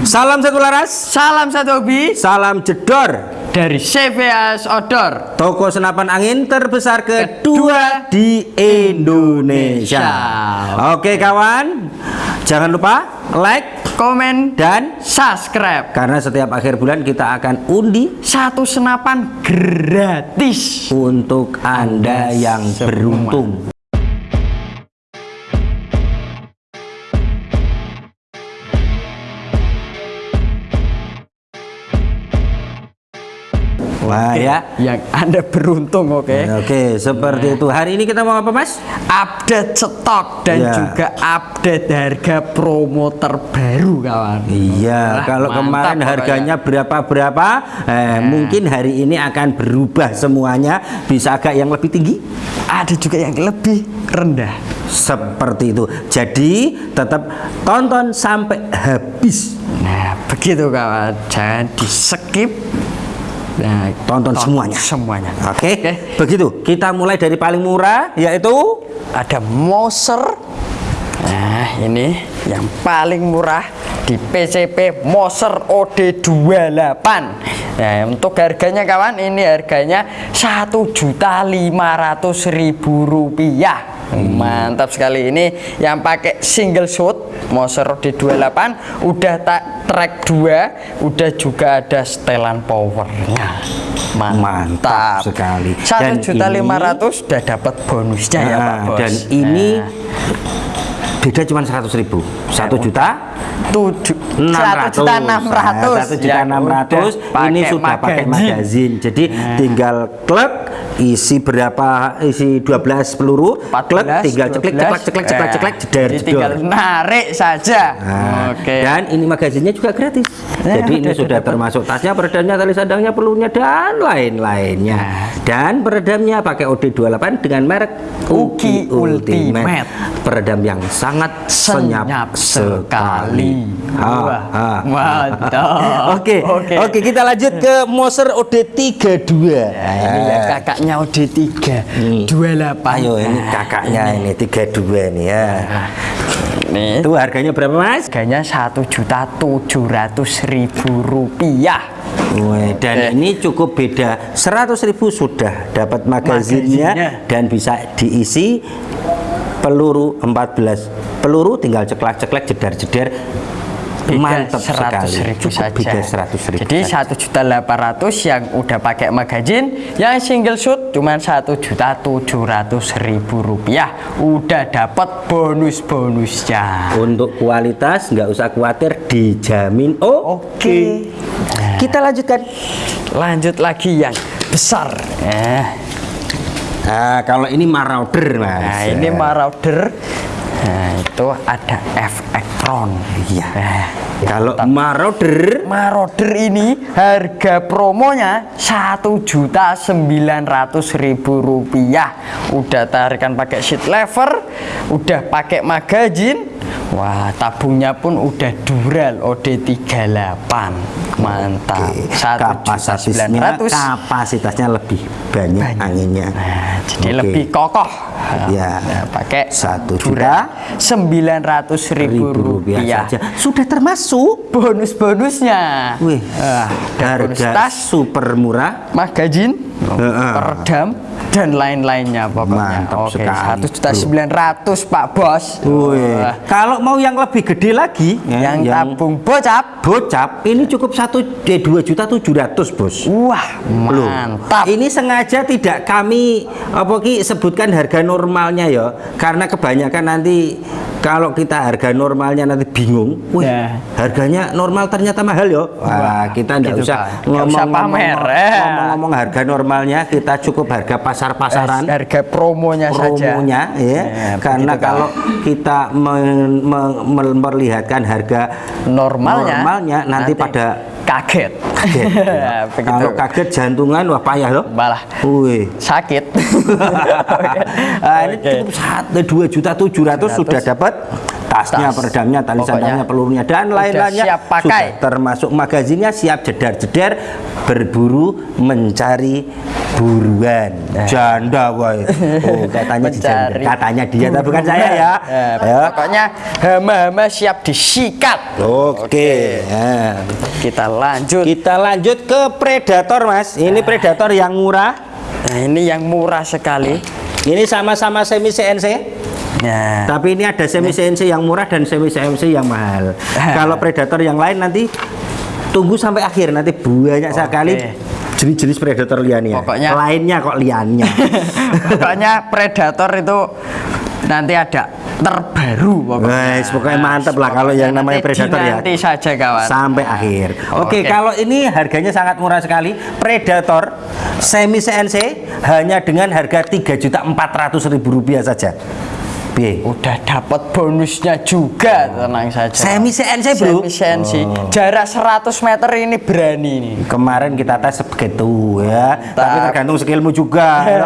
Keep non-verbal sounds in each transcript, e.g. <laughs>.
Salam satu laras, Salam satu hobi salam jedor. dari CVS Outdoor. Toko senapan angin terbesar kedua di Indonesia. Oke kawan, jangan lupa like Komen dan subscribe. karena setiap akhir bulan kita akan undi Satu senapan gratis. untuk Anda yang semua. beruntung. Wah ya. Yang Anda beruntung, oke. Oke, seperti itu. Hari ini kita mau apa, Mas? Update stok dan Iya. juga update harga promo terbaru, kawan. Iya, Wah, kalau mantap kemarin harganya berapa-berapa, eh, mungkin hari ini akan berubah semuanya, bisa agak yang lebih tinggi. ada juga yang lebih rendah. Seperti itu. Jadi, tetap tonton sampai habis. Nah, begitu kawan. Jangan di skip. Nah, Tonton semuanya. Semuanya. Oke, Oke. begitu. Kita mulai dari paling murah, yaitu Ada Moser. Nah, ini yang paling murah di PCP Moser OD28. Nah, untuk harganya kawan, ini harganya Rp1.500.000 rupiah. Mantap sekali ini yang pakai single shot Moser OD28 udah tak track 2 udah juga ada setelan powernya Mantap sekali. satu Dan juta ini- lima ratus udah dapat bonusnya ya Pak Nah, Bos dan ini Nah. Beda cuma 100 ribu. 1 juta? tujuh 600 juta enam ratus. 1 juta 600 ini sudah pakai magazin. jadi tinggal klek isi berapa isi 12 peluru klek tinggal ceklek ceklek ceklek ceklek ceklek jeder tinggal narik saja. Nah, oke. dan ini magazinnya juga gratis. Jadi ini udah sudah termasuk tasnya peredamnya tali sandangnya pelurunya dan lain-lainnya. Dan peredamnya pakai OD28 dengan merek Uki Ultimate. peredam yang sangat senyap, Senyap sekali Ha, Wah, ha. mantap. Oke, Oke. oke kita lanjut ke Moser OD32. Nah, ini ya kakaknya OD3 Nih. 28 Ayo ini kakaknya ini 32 nih ya. nih Itu harganya berapa Mas? harganya satu juta tujuh ratus ribu rupiah Wih, dan ini cukup beda 100.000 sudah dapat magazinnya, Magazinnya. dan bisa diisi peluru 14 peluru tinggal ceklek-ceklek jedar-jedar mantap sekali ribu cukup saja. beda 100 ribu Jadi satu juta delapan ratus yang udah pakai magazin, yang single shoot cuma satu juta tujuh ratus ribu rupiah. Udah dapat bonus-bonusnya. untuk kualitas nggak usah khawatir dijamin oh Oke. kita lanjutkan Lanjut lagi yang besar. Eh, nah kalau ini marauder mas Nah ini Marauder. Nah itu ada FX Tron. Iya. Nah, kalau marauder Marauder ini harga promonya satu juta sembilan ratus ribu rupiah. Udah tarikan pakai sheet lever, udah pakai magazin. Wah, tabungnya pun udah dural OD38. Mantap. Satu juta kapasitasnya ratus. kapasitasnya lebih banyak, Banyak. anginnya Nah, jadi Oke. lebih kokoh. Ya. Nah, pakai Satu dural sembilan ratus ribu ribu rupiah saja. Sudah termasuk Bonus-bonusnya. Wih, Ah, ada bonus harga tas, super murah. Magazin, Heeh. peredam dan lain-lainnya pokoknya. Mantap Oke, sekali, satu juta bro. sembilan ratus Pak Bos. Wih, kalau mau yang lebih gede lagi ya, yang tabung bocap. bocap ini cukup satu eh, dua juta tujuh ratus bos Wah, Loh, mantap. Ini sengaja tidak kami apa ki sebutkan harga normalnya ya, karena kebanyakan nanti kalau kita harga normalnya nanti bingung, wih, Ya. harganya normal ternyata mahal ya. Wah, kita tidak gitu, usah Pak. Nggak usah pamer, eh. ngomong-ngomong harga normalnya, kita cukup harga pasar-pasaran. harga promonya, saja. promonya ya, Ya, karena kalau kita men- me- memperlihatkan harga normalnya, normalnya nanti, pada kaget. kaget. <laughs> Ya, begitu. Kalau kaget jantungan wah payah loh. Malah Wih. sakit. <laughs> <laughs> Nah, ini Oke. cukup satu dua juta tujuh ratus sudah dapat tasnya, Tas. peredamnya, tali Pokoknya pelurunya dan lain-lainnya. siap pakai. Sudah termasuk magazinnya siap jedar-jedar berburu mencari buruan. Janda boy. Oh, <laughs> katanya. Mencari Katanya dia tapi bukan saya ya. Ya. Pokoknya hama-hama siap disikat. Oke. Ya. Kita lanjut. Kita lanjut ke predator, Mas. Ini predator yang murah. Nah, ini yang murah sekali. Ini sama-sama semi CNC. Nah, Tapi ini ada semi CNC yang murah dan semi CNC yang mahal. <laughs> Kalau predator yang lain nanti tunggu sampai akhir nanti banyak sekali jenis-jenis predator liannya. Pokoknya- lainnya kok liannya. <laughs> pokoknya predator itu nanti ada terbaru pokoknya. Guys, pokoknya mantep lah kalau yang namanya predator ya. Nanti saja kawan. Sampai akhir. Oke, Oke. kalau ini harganya sangat murah sekali. Predator semi CNC hanya dengan harga 3.400.000 rupiah saja. Piye? Udah dapat bonusnya juga, tenang saja. Semi CNC, Bro. Semi CNC. Jarak 100 meter ini berani nih. Kemarin kita tes begitu ya, tapi tergantung skillmu juga. ya.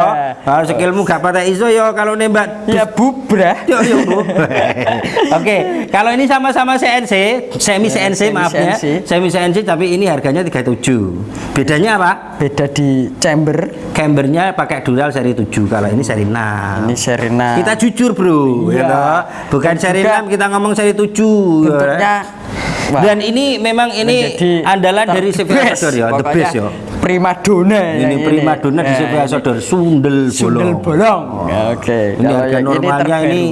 Kalau skillmu gak pada iso ya kalau nembak Ya bubrah. Yo, yo, Bu. Oke, kalau ini sama-sama CNC, semi CNC semi maaf ya. Semi CNC tapi ini harganya 37. Bedanya apa? Beda di chamber. Cambernya pakai dural seri 7, kalau ini seri 6. Ini Serena. Kita jujur, Bro. Iya. ya toh? Bukan Dan seri juga 6, kita ngomong seri 7. bentuknya wah, Dan ini memang ini menjadi andalan dari. Asodor ya, the best ya. Prima dona Ini prima dona di CV Asodor, sundel Sundel bolong. bolong. Ya, Oke. Ini Kalau harga normalnya ini,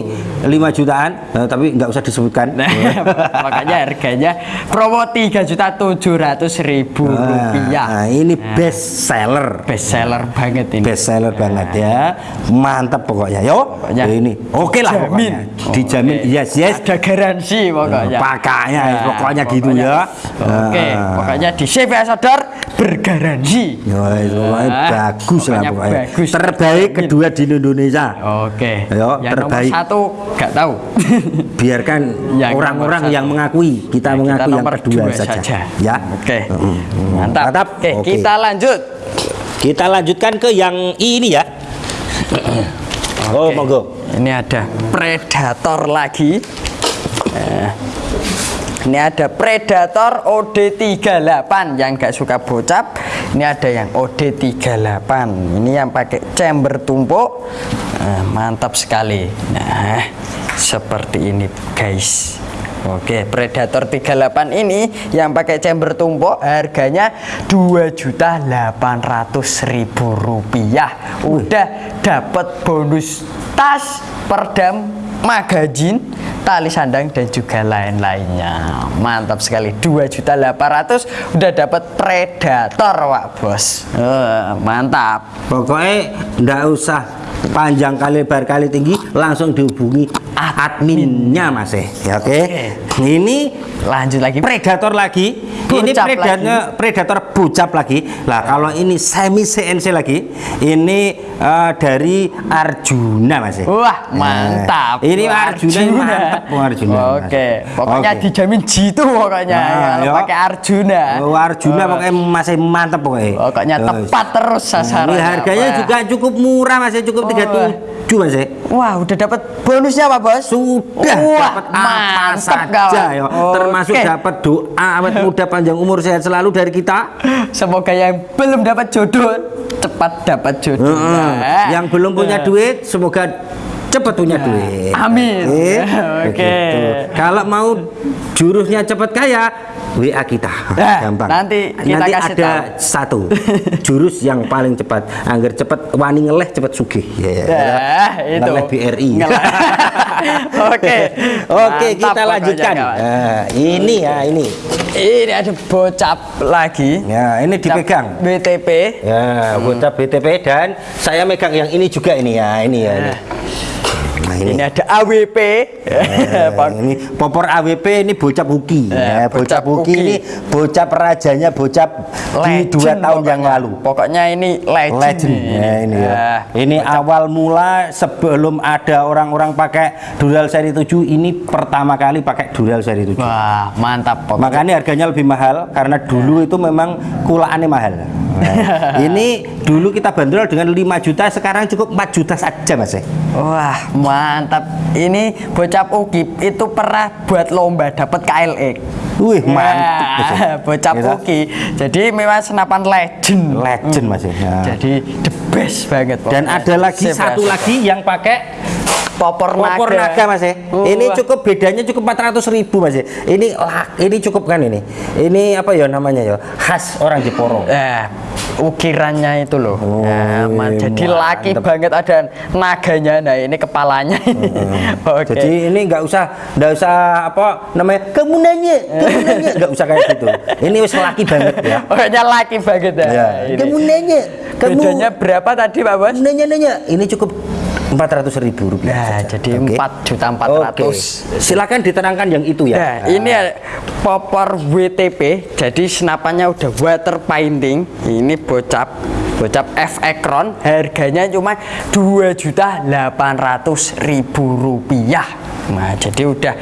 terbaru. 5 jutaan, eh, tapi nggak usah disebutkan. Nah, <laughs> makanya harganya promo tiga juta tujuh ratus ribu rupiah. Nah, ini best seller. Best seller banget ini. Best seller banget ya. Mantap pokoknya. Yo, Pokoknya ini oke lah jamin. pokoknya. Dijamin. Oke. Yes, yes. Ada garansi pokoknya. Pakainya Nah, pokoknya gitu ya. Oke, Ah. pokoknya di CV Sodor bergaransi. Yo, pokoknya Ah, bagus lah pokoknya bagus. Terbaik Jamin. kedua di Indonesia. Oke. Ayo, yang terbaik. nomor satu nggak tahu. <laughs> Biarkan Yang orang-orang satu. yang mengakui, kita Nah, mengakui yang nomor kedua dua saja. Ya. Oke. Mm. Mantap. Mantap. Oke, Oke. kita lanjut. Kita lanjutkan ke yang ini ya. Oh, Oke. monggo. Ini ada predator lagi. Eh, ini ada predator OD38 yang gak suka bocap. Ini ada yang OD38. Ini yang pakai chamber tumpuk. Eh, mantap sekali. Nah, seperti ini guys. Oke, Predator 38 ini yang pakai chamber tumpuk harganya 2.800.000 rupiah. Udah dapat bonus tas, perdam, magazin, tali sandang dan juga lain-lainnya. Mantap sekali. 2.800 udah dapat Predator, Pak Bos. Eh, mantap. Pokoknya ndak usah panjang kali lebar kali tinggi, langsung dihubungi adminnya Mas eh. Ya oke. Ini Lanjut lagi. predator lagi. ini Bocap predatornya predator bucap lagi. Lah kalau ini semi CNC lagi, ini eh, dari Arjuna Mas eh. Wah, mantap. Ini Arjuna, ini mantap Wah, Arjuna. Oke, pokoknya Oke. dijamin jitu pokoknya Nah, yo. pakai Arjuna. Oh, Arjuna pokoknya masih mantap pokoknya. Pokoknya tepat terus sasarannya. Ini harganya Wah. juga cukup murah Mas, ya, cukup Oh, 37 Mas. ya. Wah, udah dapat bonusnya Pak Bos? Sudah dapat apa saja kawan. ya. Termasuk dapat doa awet <laughs> muda panjang umur sehat selalu dari kita. Semoga yang belum dapat jodoh cepat dapat jodoh. Nah. Yang belum punya duit semoga cepat punya duit. Amin. Oke. <laughs> Begitu. Kalau mau jurusnya cepat kaya, WA kita. Nah, <laughs> Gampang. nanti kita nanti kasih ada tahu. satu jurus yang paling cepat. Angger cepat wani ngeleh cepat sugih. Ya, ya. Nah, itu. Ngeleh BRI. <laughs> Oke. Oke, Mantap kita pokoknya, lanjutkan. Nah, ini ya, ini. Ini ada bocap lagi. Ya, ini dipegang. BTP. Ya, bocah BTP dan saya megang yang ini juga ini ya, ini ya. Ini. Nah, ini. ini. ada AWP. Eh, <laughs> ini popor AWP ini bocap Uki. Eh, Ya, bocap bocap Uki Uki. ini bocap rajanya bocap di dua tahun yang pokoknya. lalu. Pokoknya ini legend. Legend. ini. Ya, ini ya. Ah, Ini awal mula sebelum ada orang-orang pakai Dural seri 7 ini pertama kali pakai Dural seri 7. Wah, mantap pokoknya. Makanya harganya lebih mahal karena dulu itu memang kulaannya mahal. <laughs> Ini dulu kita bandrol dengan 5 juta, sekarang cukup 4 juta saja Mas. ya. Wah, mantap. Ini bocap Ukip itu pernah buat lomba dapat KLX. Wih, mantap. Ya. Ya, bocap Gitu. Uki. Jadi memang senapan legend. Legend Mas. ya. Jadi the best banget. Dan pokoknya. ada lagi Sip, satu ya, lagi yang pakai popor naga. popor naga Mas. ya. Wah. Ini cukup bedanya cukup 400 ribu Mas. ya. Ini ini cukup kan ini. Ini apa ya namanya ya? Khas orang Jeporo. Eh, ukirannya itu loh. Oh, Nah, ma- iya, jadi laki banget ada naganya. Nah, ini kepalanya ini. <laughs> Oke. Jadi ini nggak usah nggak usah apa namanya kamu nanya, kamu nanya <laughs> nggak usah kayak gitu. Ini wis laki banget ya. <laughs> Pokoknya laki banget ya. Ya. ini. Kamu nanya, kamu Bedanya berapa tadi Pak Bos? nanya nanya. Ini cukup empat ratus ribu rupiah. Nah, saja. jadi empat juta empat ratus. Silakan diterangkan yang itu ya. Nah, ini ada popor WTP, jadi senapannya udah water painting. Ini bocap, bocap F Ekron, harganya cuma dua juta delapan ratus ribu rupiah. Nah, jadi udah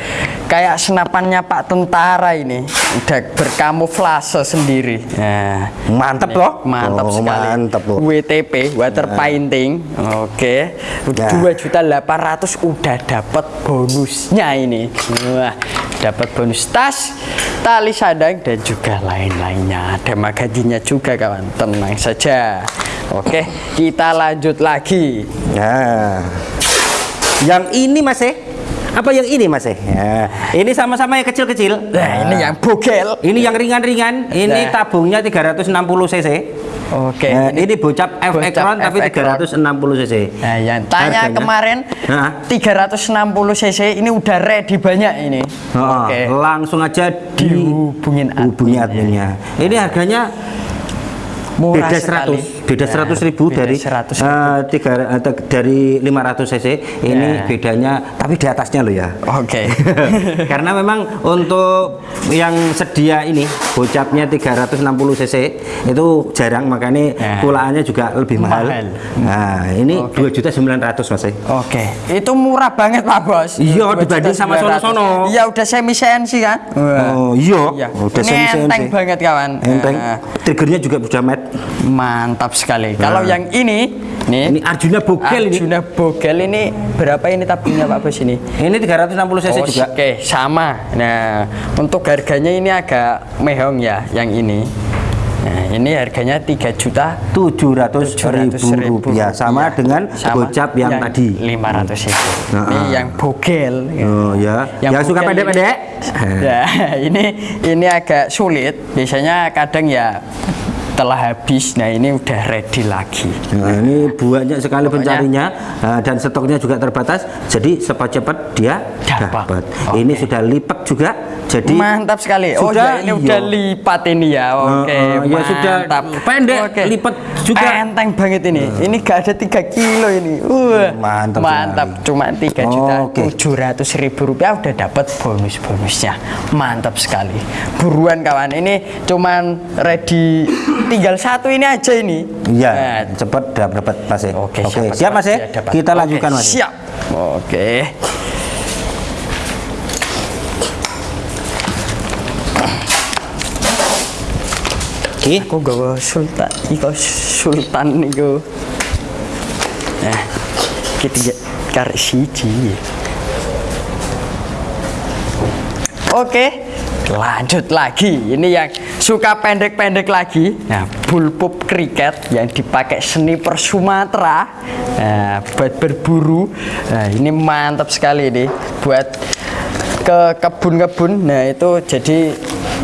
kayak senapannya Pak Tentara ini, udah berkamuflase sendiri. Nah, Mantep loh. mantap Oh, sekali. Mantep loh. WTP water painting. Oke. Nah. Dua juta delapan ratus udah dapat bonusnya ini. Wah, dapat bonus tas, tali sadang dan juga lain-lainnya. Ada magazinnya juga kawan. Tenang saja. Oke, kita lanjut lagi. Nah, yang ini Mas eh? Apa yang ini Mas eh? Ya. Ini sama-sama yang kecil-kecil. Nah, ini yang bogel. Ini yang ringan-ringan. Ini Nah. tabungnya 360 cc. Oke. Nah, ini, bocap F Ekron tapi F Ekron. 360 cc. Nah, yang tanya Harganya? kemarin Hah? 360 cc ini udah ready banyak ini. Oh, Oke. Langsung aja Dihubungin dihubungi adminnya. Ini harganya Murah beda sekali. 100 beda 100 ribu beda dari 100 eh, tiga te- dari 500 cc ini Ya. bedanya tapi di atasnya loh ya Oke. <laughs> karena memang untuk yang sedia ini bocapnya 360 cc itu jarang makanya Ya. kulaannya juga lebih mahal, Mahal. nah ini dua juta 900 mas eh. Oke, itu murah banget Pak Bos. Iya, 2 dibanding sama 900. sono-sono. Iya, udah semi CNC kan? oh iya Iya. udah Ini semi-semi. enteng banget kawan. enteng Nah, triggernya juga sudah matte mantap sekali. Kalau yang ini, nih, ini Arjuna Bogel ini Arjuna Bogel ini berapa ini tabungnya Pak Bos ini? ini 360 cc Oh, juga Oke, sama. Nah, untuk harganya ini agak mehong ya, yang ini. Nah, ini harganya 3 juta tujuh ratus ribu rupiah sama dengan Sama bocap yang, tadi 500 itu. Nah, Ini yang bogel. oh ya yang, suka bogel pendek-pendek Ya, <laughs> ini ini agak sulit. Biasanya kadang ya telah habis. Nah, ini udah ready lagi. Nah, ini banyak sekali Pokoknya- pencarinya eh, dan stoknya juga terbatas. Jadi cepat-cepat dia Dapat. dapat. Oke. Ini sudah lipat juga. Jadi Mantap sekali. Oh Sudah, ya, ini iya. udah lipat ini ya. Oke, Eh, eh, ya sudah pendek, lipat juga. Enteng banget ini. Ini gak ada 3 kilo ini. Wah, Mantap Mantap. Cuma 3 juta Oke. 700 ribu rupiah udah dapat bonus-bonusnya. Mantap sekali. Buruan kawan. Ini cuman ready tinggal satu ini aja ini. Iya, Nah, cepat dapat Mas. eh. Oke, Oke, siapa siap Mas ya? dapat. Kita Oke, lanjutkan Mas. Siap. Oke. Oke. Aku gawa sultan, iko sultan niku. Nah, kita karek siji. Oke, lanjut lagi. Ini yang suka pendek-pendek lagi. Nah, bullpup kriket yang dipakai sniper Sumatera nah, buat berburu. Nah, ini mantap sekali nih buat ke kebun-kebun. Nah, itu jadi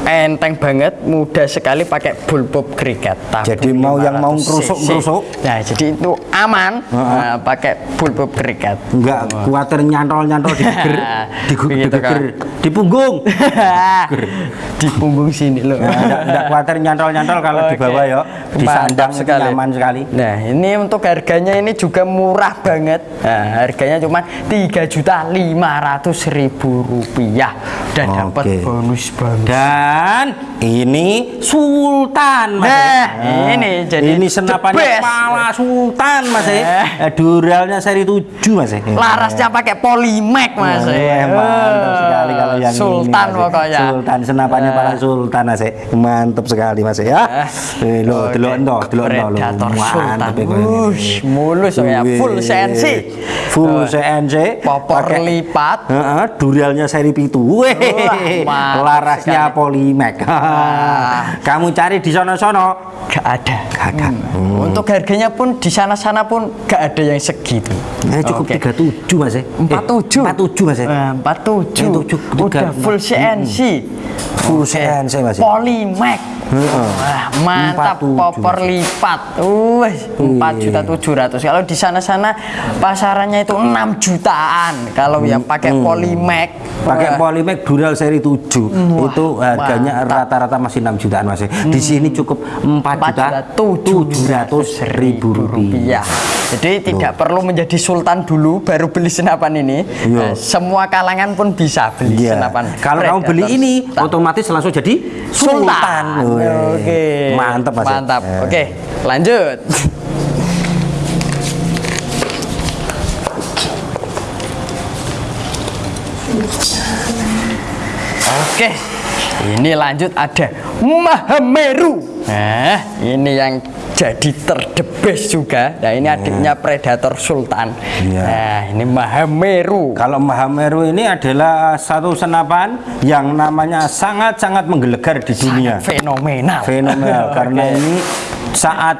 enteng banget, mudah sekali pakai bullpup kriket. Jadi mau yang mau 500 ngerusuk-ngerusuk. cc. Nah, jadi itu aman nah, pakai bullpup kriket. Enggak kuatir nyantol-nyantol di geger, <laughs> di, di di punggung. <laughs> di punggung sini loh. Ya, enggak, enggak kuatir nyantol-nyantol kalau di Oke. bawah ya. disandang Mantap itu nyaman sekali. Nah, ini untuk harganya ini juga murah banget. Nah, harganya cuma tiga juta lima ratus ribu rupiah. Dan dapat Oke. bonus bonus. Dan ini Sultan Mas. Nah, ya. ini jadi ini senapannya kepala Sultan Mas. Eh. Eh, Duralnya seri 7 Mas. ya. Larasnya pakai polymac mas. Eh, mantap sekali kalau yang Sultan ini, pokoknya. Sultan senapannya Eh. kepala Sultan Mas. Mantap sekali Mas ya. Eh, lo delok ento, delok ento lo. Mantap ya. Wush, mulus ya, full. CNC. Full Oh. CNC. Popor Pakai- lipat. Heeh, duralnya seri pitu. Weh, mantap larasnya sekali. Polymac. Kamu cari di sono-sono Gak ada. gak ada. Hmm. Untuk harganya pun di sana-sana pun gak ada yang segitu. Eh, cukup Oke. 37 Mas. eh. empat tujuh Eh, 47 Mas. eh. Eh, empat tujuh Eh, tujuh, tiga, udah full. CNC Full CNC Mas. eh. Polymac Heeh. Wah, mantap 47, popor lipat Wih, empat juta tujuh ratus kalau di sana-sana pasarannya itu 6 jutaan kalau yang pakai Polymac Pakai Polymac Dural seri 7 Wah, itu harganya mantap. rata-rata masih 6 jutaan Mas. eh. Di sini cukup 4 4 juta juta 700 ribu rupiah. Jadi tidak perlu menjadi sultan dulu baru beli senapan ini. Iya. Nah, semua kalangan pun bisa beli Iya. senapan. Kalau kamu beli ini Sultan. otomatis langsung jadi Sultan. sultan. Oke. Mantap Mas. eh. Mantap. Eh. Oke, lanjut. <laughs> Oke. Ini lanjut ada Mahameru. Nah, ini yang jadi terdebes juga. Nah, ini adiknya Predator Sultan. Iya. Nah, ini Mahameru. Kalau Mahameru ini adalah satu senapan yang namanya sangat-sangat menggelegar di dunia. Fenomenal. Fenomenal <laughs> karena Oke. ini saat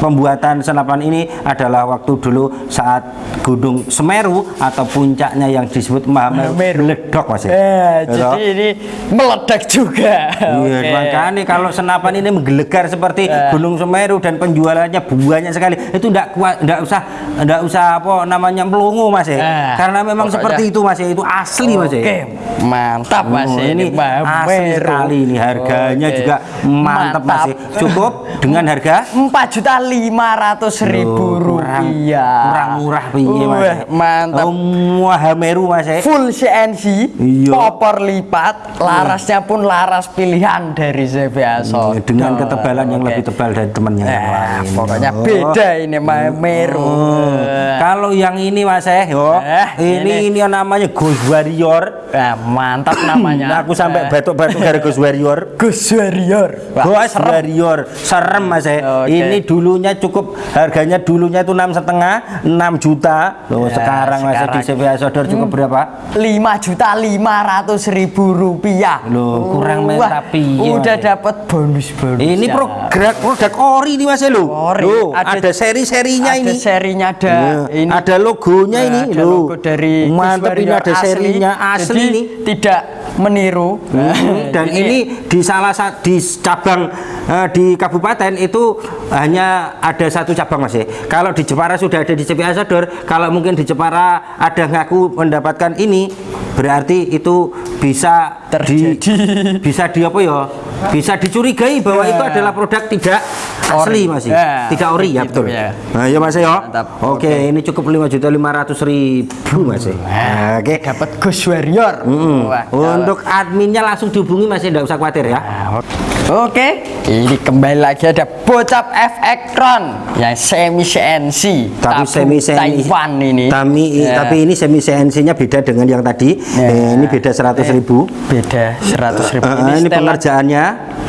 pembuatan senapan ini adalah waktu dulu saat Gunung Semeru atau puncaknya yang disebut Mahameru meledok Mas. ya. Eh, jadi ini meledak juga. Iya, Oke. makanya kalau senapan ini menggelegar seperti Eh. Gunung Semeru dan penjualannya banyak sekali, itu enggak kuat, enggak usah enggak usah apa namanya melongo Mas ya. Eh, Karena memang pokoknya- seperti itu Mas ya, itu asli Mas ya. Oke, mantap Mas. Oh, ini ini asli sekali ini harganya Oke. juga mantap, Mas. ya. Cukup dengan harga 4.500.000 rupiah barang iya. murah-murah piye Mas? Mantap. Oh, Semua um, Hameru Mas eh. full CNC iya. popor lipat iya. larasnya pun laras pilihan dari ZBA iya, dengan ketebalan yang lebih tebal dari temannya eh, nah, pokoknya oh. beda ini oh. Hameru oh. kalau yang ini Mas eh, eh ini, ini. namanya Ghost Warrior. Nah, mantap namanya. <clears throat> Aku sampai eh. batuk-batuk dari <laughs> Ghost Warrior. Ghost Warrior. Ghost. Warrior. Serem Mas eh. Ini dulunya cukup harganya dulunya itu enam setengah, 6 juta. Loh Ya, sekarang mas eh, di sekarang. CPA Sodor cukup berapa? lima juta lima ratus ribu rupiah. Loh, kurang Wah, menta piye, Udah Mas. dapat bonus bonus. Ini produk produk ori nih mas eh, lo. Loh, Ada- ada, seri-serinya ada ini. serinya ada Iya, ini ada logonya Nah, ini ada loh. logo dari mantap Gus ini ada serinya asli Jadi nih. tidak meniru Hmm, dan ini, di salah satu di cabang eh, di kabupaten itu hanya ada satu cabang mas ya. Kalau di Jepara sudah ada di CPA Sodor, kalau mungkin di Jepara ada ngaku mendapatkan ini, berarti itu bisa di, Terjadi. <laughs> bisa di apa ya? Bisa dicurigai bahwa itu adalah produk tidak asli Ori. mas ya. Ya, tidak ori ya begitu betul. ya. Nah ya mas ya. Oke, ini cukup lima juta lima ratus ribu mas ya. Nah, Oke. dapat Ghost Warrior Mm-mm. Wah, Untuk adminnya langsung dihubungi masih tidak usah khawatir ya. Nah, Oke, ini kembali lagi ada Bocap FX Tron yang semi CNC, tapi semi CNC Taiwan ini. Tapi, Ya, tapi ini semi CNC-nya beda dengan yang tadi. Ya. Eh, ini beda 100.000 ribu. beda 100 ribu. Eh, ini setelan- pengerjaannya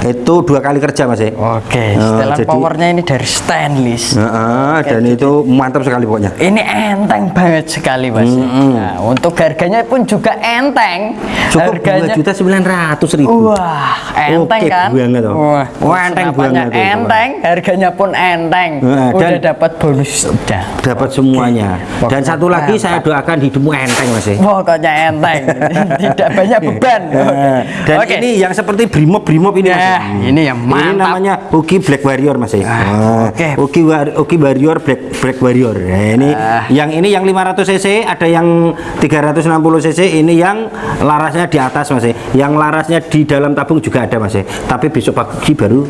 itu dua kali kerja mas. Oke, Eh, setelan jadi- powernya ini dari stainless. Eh, eh, dan itu mantap sekali pokoknya. Ini enteng banget sekali mas. Nah, untuk harganya pun juga enteng. Cukup harganya dua juta sembilan ratus ribu. Wah, enteng Oke kan? Banget loh. Wah, Wah, enteng banget itu, Enteng, harganya pun enteng. Nah, Udah dan- dapat bonus udah. Dapat semuanya. Dan Pokoknya satu lagi saya doakan hidupmu enteng mas ya. Pokoknya enteng, <laughs> tidak banyak beban. Eh, Dan Oke. ini yang seperti brimob brimob ini mas. ya. Nah, ini yang Ini mantap. namanya Uki Black Warrior mas ya. Ah, oke. Uki War- Uki Warrior Black Black Warrior. Nah, ini Ah. yang ini yang 500 cc, ada yang 360 cc. Ini yang larasnya di atas mas ya. Yang larasnya di dalam tabung juga ada mas ya. Tapi besok pagi baru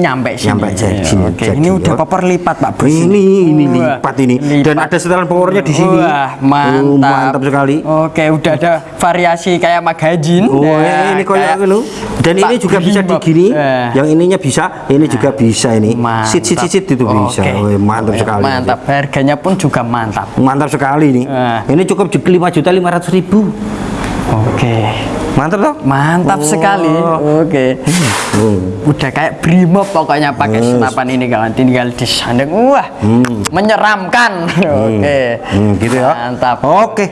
nyampe sini. Nyampe Iya, sini. Oke, Jadi, ini udah oh. paper lipat Pak Bos. Ini ini Wah, lipat ini dan lipat. ada setelan powernya di sini. Wah, mantap. Oh, mantap sekali. Oke, udah ada variasi kayak magazine. Oh, Ya, ini kayak gitu. Dan ini juga bisa digini. Eh. Yang ininya bisa, ini juga bisa ini. Mantap. Sit sit sit, sit itu bisa. Oke. Wih, mantap sekali. Mantap. Harganya pun juga mantap. Mantap sekali ini. Eh. Ini cukup lima juta lima ratus ribu. Oke. Mantap toh? Mantap Oh. sekali. Oke. Hmm. Udah kayak brimob pokoknya pakai senapan ini kawan. Tinggal disandang. Wah, menyeramkan. <laughs> Oke. Hmm, gitu ya. Mantap. Oke.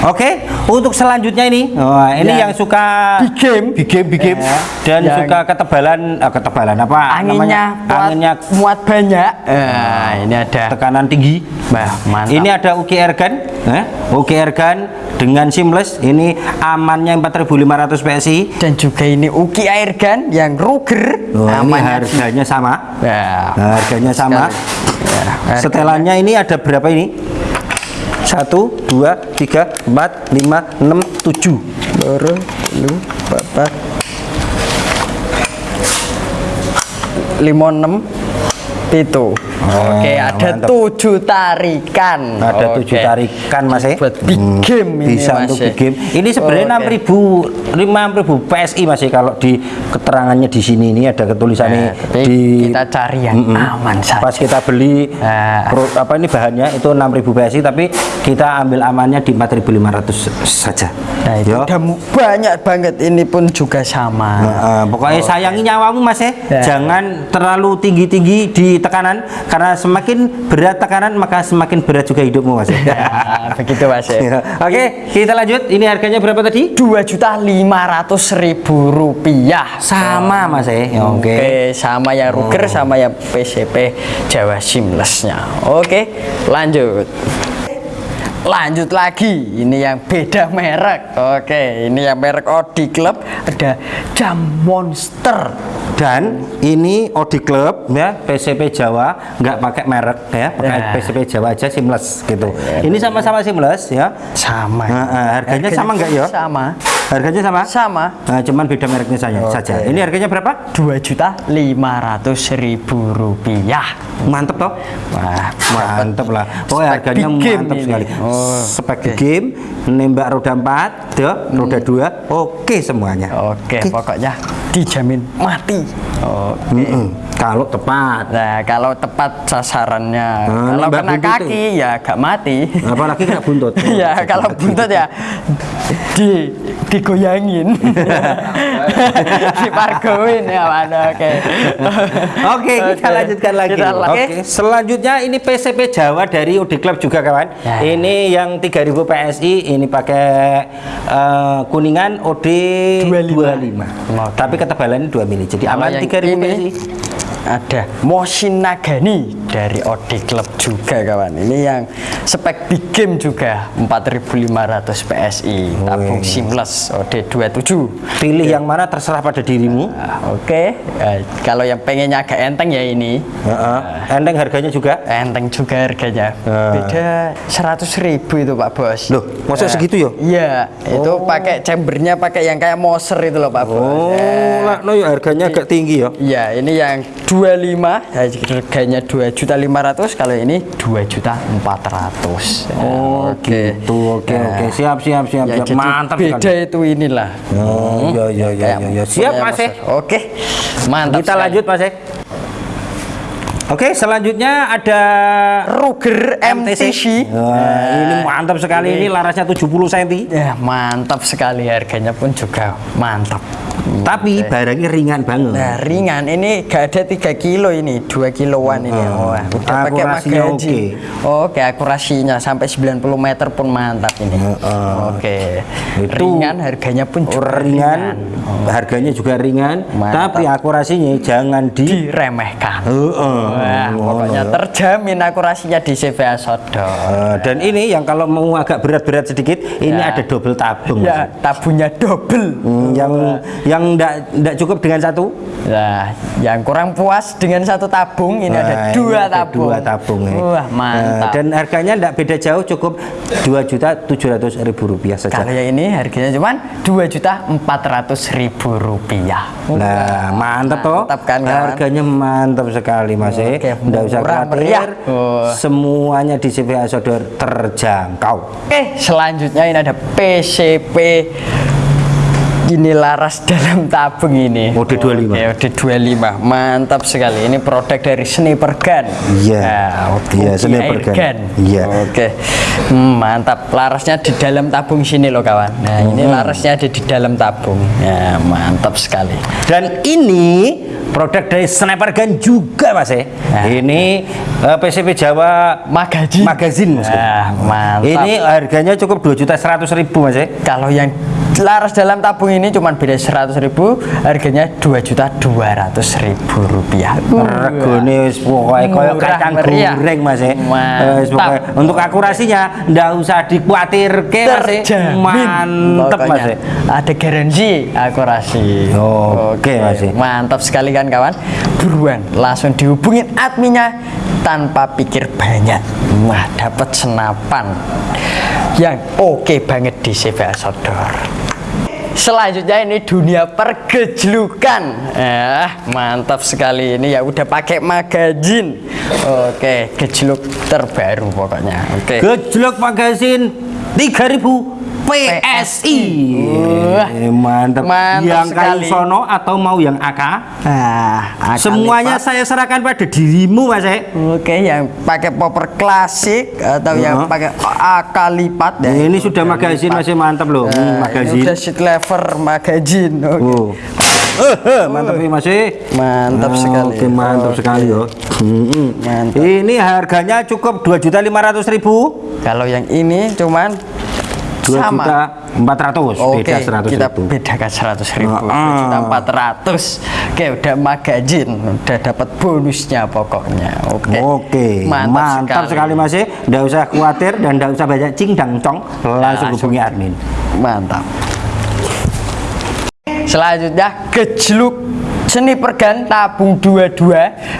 Oke, untuk selanjutnya ini. Wah, ini Yang yang suka big game. big game, big game. Ya, dan yang- suka ketebalan eh, ketebalan apa Anginnya, namanya? muat, Anginnya muat banyak. Nah, ini ada. tekanan tinggi. Bah, mantap. Ini ada UKR gun, eh? Gun dengan seamless. Ini amannya 4500 PSI. dan juga ini Uki air gun yang Ruger. Oh, ini harganya sama. Ya, Harganya sama. Ya, Setelannya ini ada berapa ini? Satu, dua, tiga, empat, lima, enam, tujuh. loro, lu, papat, lima enam, pitu. Oke, Ah, ada mantap. tujuh tarikan. Ada Oke. tujuh tarikan mas ya. Buat big Hmm, game ini Bisa mas untuk ya. big game. Ini sebenarnya enam ribu, lima ribu PSI mas ya. Kalau di keterangannya di sini ini ada Ya, ketulisannya tapi di. kita cari yang Mm-mm. aman saja. Pas kita beli Nah. pro- apa ini bahannya itu 6000 PSI tapi kita ambil amannya di 4500 saja. Nah, itu Ya. udah banyak banget. Ini pun juga sama. Nah, eh, pokoknya sayangi nyawamu mas ya. Ya. Jangan terlalu tinggi-tinggi di tekanan karena semakin berat tekanan maka semakin berat juga hidupmu mas <laughs> begitu mas <laughs> ya. Oke, kita lanjut. Ini harganya berapa tadi? Dua juta lima ratus ribu rupiah. Sama mas ya. Ya, Oke. Oke, sama ya Ruger sama ya PCP Jawa Seamless-nya. Oke, lanjut. Lanjut lagi, ini yang beda merek. Oke, ini yang merek Odi Club ada Jam Monster. Dan ini Odi Club ya PCP Jawa nggak pakai merek ya, pakai Ya. PCP Jawa aja seamless gitu. Ini sama-sama seamless ya. Sama. Nah, eh, harganya sama nggak ya? Sama. Harganya sama? Sama. Nah, cuman beda mereknya saja. saja. Ini harganya berapa? Dua juta lima ratus ribu rupiah. Mantep toh? Wah, Mantep lah. Spek harganya mantap ini. sekali. Oh, Spek big game, nembak roda 4, ya, roda 2, oke semuanya. Oke, pokoknya dijamin mati. Oke. Mm-mm. Kalau tepat. Nah, kalau tepat sasarannya, Nah, kalau kena buntut kaki ya gak mati. Apalagi kena buntut. <laughs> ya, kalau buntut ya di digoyangin. Dipargoin <laughs> ya, mana oke. Oke, kita lanjutkan lagi. Kita Oke, selanjutnya ini PCP Jawa dari Udi Club juga kawan. Ya. Ini yang 3000 PSI, ini pakai eh, kuningan OD 25. 25. Tapi ketebalannya 2 mili. Jadi Kalau aman yang 3000 ini PSI. Ada Mosin Nagani dari Odi Club juga kawan. Ini yang spek big game juga 4500 PSI, tabung seamless OD 27. Pilih yang mana terserah pada dirimu. Nah, Oke, Eh, kalau yang pengennya agak enteng ya ini, Heeh. Enteng harganya juga. enteng juga harganya. Ah. Beda 100 ribu itu Pak Bos. Loh, masa Eh, segitu ya? Iya, itu pakai chambernya pakai yang kayak Moser itu loh Pak Bos. Oh, Eh, lah, no, ya harganya agak tinggi ya. Iya, ini yang 25, harganya 2 juta 500, kalau ini 2 juta 400. Oh, gitu. Oke, Nah, oke. Siap, siap, siap, Ya, siap. Mantap beda sekali. itu inilah. Oh, iya, iya, iya, Kayak iya, iya. Siap, Mas, ya. Oke, mantap. Kita sekali. lanjut, Mas. eh. Oke, selanjutnya ada Ruger MTC. Wah, ini mantap sekali ini larasnya 70 cm. Ya, mantap sekali harganya pun juga mantap. Tapi barangnya ringan banget. Nah, ringan ini gak ada 3 kilo ini, 2 kiloan ini. Hmm. Wah, udah pakai Akurasinya magazin. Oke, akurasinya sampai 90 meter pun mantap ini. Oke. Itu ringan harganya pun juga ringan, harganya juga ringan, Mantap. tapi akurasinya jangan di diremehkan. Heeh. Wah, Ngono pokoknya ya. terjamin akurasinya di CVA Sodor. Eh, dan ini yang kalau mau agak berat-berat sedikit, ini Ya. ada double tabung. Ya, tabungnya double. Hmm, yang yang enggak cukup dengan satu Nah, yang kurang puas dengan satu tabung ini ada Nah, ini dua ada tabung. dua tabung ya. Wah, Nah, mantap. dan harganya enggak beda jauh cukup dua juta tujuh ratus ribu rupiah saja Kalau yang ini harganya cuma dua juta empat ratus ribu rupiah. Nah, mantap toh. Mantap kan, kawan? Harganya mantap sekali Mas. eh. Oke, Nggak usah khawatir. Oh. Semuanya di CVA Sodor terjangkau. Oke, selanjutnya ini ada PCP ini laras dalam tabung ini. Mode 25. Oke, mode 25. Mantap sekali. Ini produk dari Sniper Gun. Iya. Nah, Iya, Sniper Gun. Iya. Oke. Hmm, mantap. Larasnya di dalam tabung sini loh, kawan. Nah, ini Hmm. larasnya ada di dalam tabung. Ya, mantap sekali. Dan ini produk dari Sniper Gun juga Mas. eh. Nah. Ini eh, PCP Jawa Magazine. Magazine Mas. Nah, mantap. Ini harganya cukup 2 juta 100 ribu Mas. eh. Kalau yang laras dalam tabung ini cuma beda 100 ribu, harganya 2 juta 200 ribu rupiah. Regone pokoke koyo kacang goreng Mas. eh. Mantap. Untuk akurasinya ndak usah dikuatirke Mas. eh. Mantep Mas. Pokoknya eh. Ada garansi akurasi. Oke, Mas. Mantap sekali kan kawan. Buruan langsung dihubungin adminnya tanpa pikir banyak. Wah, dapat senapan yang oke banget di CVA Sodor. Selanjutnya ini dunia pergejlukan. Eh, mantap sekali ini ya udah pakai magazine. Oke, gejluk terbaru pokoknya. Oke. Gejlok magazine 3000 PSI. Wah, Eh, mantap. mantap Yang kayu sekali. sono atau mau yang AK? Ah, akan Semuanya lipat. saya serahkan pada dirimu, Mas. eh. Oke, yang pakai popper klasik atau yang Heeh. pakai AK lipat ya. Ini sudah magazine masih mantap loh. Hmm, Nah, ini magazine. udah sheet lever magazine. Oke. Oh. Eh, eh, mantap ini masih. Mantap sekali. Oke, mantap Oke. sekali yo. Hmm. Mantap. Ini harganya cukup 2.500.000. Kalau yang ini cuman 2 sama. juta 400 Oke, beda 100 kita ribu. bedakan 100 ribu, Ah. juta 400. Oke, udah magazine, udah dapat bonusnya pokoknya. Oke, Oke, mantap, sekali, Mas. Nggak usah khawatir dan nggak usah banyak cingdang cong, langsung Langsung. hubungi admin. Mantap. Selanjutnya gejluk seni pergan tabung 22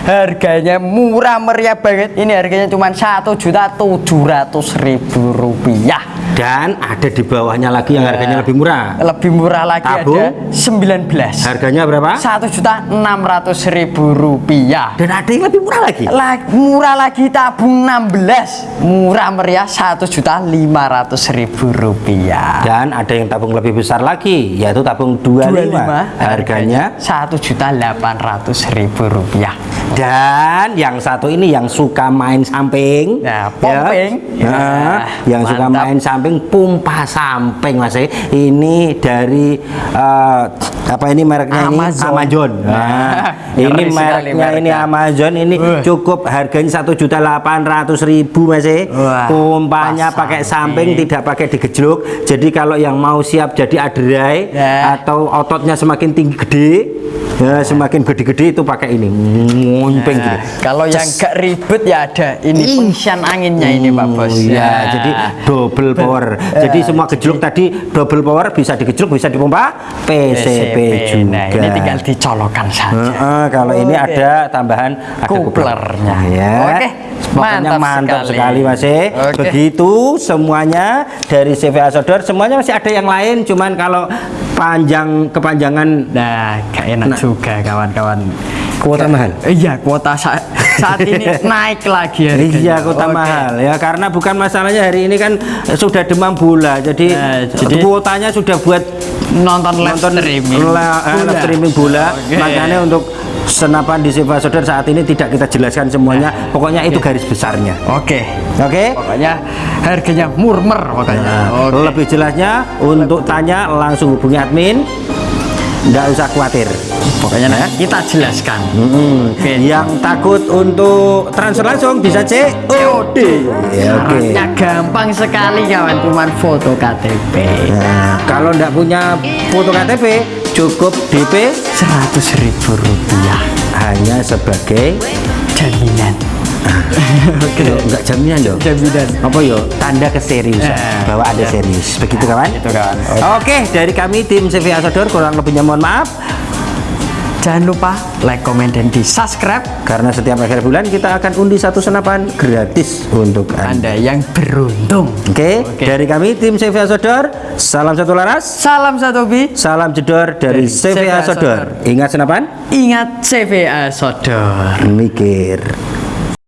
harganya murah meriah banget ini harganya cuma satu juta tujuh ratus ribu rupiah Dan ada di bawahnya lagi yang harganya lebih murah. lebih murah lagi Tabung? ada 19 Harganya berapa? satu juta enam ratus ribu rupiah Dan ada yang lebih murah lagi. La- murah lagi tabung 16 murah meriah satu juta lima ratus ribu rupiah Dan ada yang tabung lebih besar lagi, yaitu tabung 25. Harganya satu juta delapan ratus ribu rupiah dan yang satu ini yang suka main samping. Nah, pumping. Ya. Nah, Ya, yang suka mantap. main samping pompa samping Mas. eh. Ini dari eh, apa ini mereknya Amazon. ini Amazon. Nah, Nah, <laughs> ini ngeri sekali mereknya ini. Amazon ini Wah. cukup harganya satu juta delapan ratus ribu Mas. eh. Wah, Pompanya pas pakai samping. samping tidak pakai digejluk. Jadi kalau yang mau siap jadi aderai Ya. atau ototnya semakin tinggi gede ya semakin gede-gede itu pakai ini Nah, gitu. kalau yang gak ribet ya ada ini pengisian anginnya ini Pak Bos Oh, iya, Ya. jadi double power. jadi semua gejluk tadi double power bisa digejluk, bisa dipompa PCP, juga. Nah, ini tinggal dicolokkan saja. Heeh, kalau ini Oke. ada tambahan ada Kuplernya. Ya. Oke, Pokoknya mantap mantap, sekali. sekali, Mas. eh. Oke. Begitu semuanya dari CVA Sodor semuanya masih ada yang lain cuman kalau panjang kepanjangan Nah, gak enak juga kawan-kawan. Kuota Gak- mahal. Iya, kuota saat, saat ini <laughs> naik lagi harganya. Iya kota Oke. mahal ya karena bukan masalahnya hari ini kan sudah demam bola jadi, Nah, jadi- kuotanya sudah buat Nonton live nonton streaming. la- eh, live Bola. streaming bola Oke. makanya untuk senapan di Siva Sodor saat ini tidak kita jelaskan semuanya pokoknya itu garis besarnya Oke. oke Pokoknya harganya murmer pokoknya. Nah, Oke. lebih jelasnya untuk tanya langsung hubungi admin nggak usah khawatir Pokoknya nanti kita jelaskan. Mm-mm. Oke. yang takut untuk transfer langsung bisa COD ya, oke Syaratnya gampang sekali kawan, cuman foto KTP. Nah, kalau nggak punya foto KTP, cukup DP Seratus ribu rupiah hanya sebagai jaminan. Oke. Enggak jaminan dong. Jaminan. Apa yo? Tanda keseriusan Eh, bahwa ada ya. serius. Begitu kawan? Gitu kawan. Oke, dari kami tim CV Asodor kurang lebihnya mohon maaf Jangan lupa like, komen, dan di subscribe karena setiap akhir bulan kita akan undi satu senapan gratis untuk Anda. Anda yang beruntung. Oke, Oke. dari kami tim CV Asodor, salam satu laras, Salam satu bi. salam jedor dari Dari CV CV Asodor. Asodor. Ingat senapan? Ingat CVA Sodor. Mikir.